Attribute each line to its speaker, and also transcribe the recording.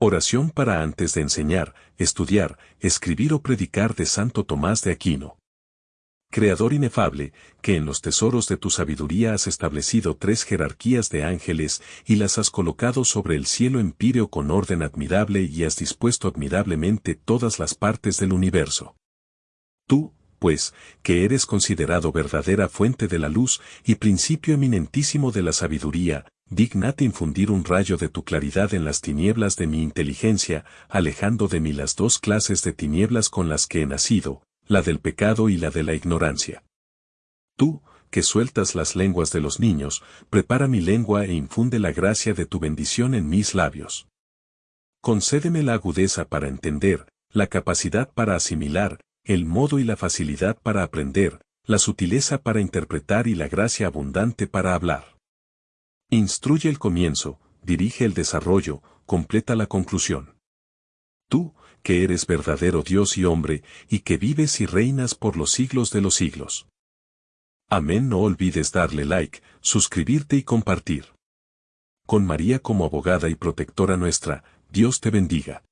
Speaker 1: Oración para antes de enseñar, estudiar, escribir o predicar de Santo Tomás de Aquino. Creador inefable, que en los tesoros de tu sabiduría has establecido tres jerarquías de ángeles y las has colocado sobre el cielo empíreo con orden admirable y has dispuesto admirablemente todas las partes del universo. Tú, pues, que eres considerado verdadera fuente de la luz y principio eminentísimo de la sabiduría, dignate infundir un rayo de tu claridad en las tinieblas de mi inteligencia, alejando de mí las dos clases de tinieblas con las que he nacido, la del pecado y la de la ignorancia. Tú, que sueltas las lenguas de los niños, prepara mi lengua e infunde la gracia de tu bendición en mis labios. Concédeme la agudeza para entender, la capacidad para asimilar, el modo y la facilidad para aprender, la sutileza para interpretar y la gracia abundante para hablar. Instruye el comienzo, dirige el desarrollo, completa la conclusión. Tú, que eres verdadero Dios y hombre, y que vives y reinas por los siglos de los siglos. Amén. No olvides darle like, suscribirte y compartir. Con María como abogada y protectora nuestra, Dios te bendiga.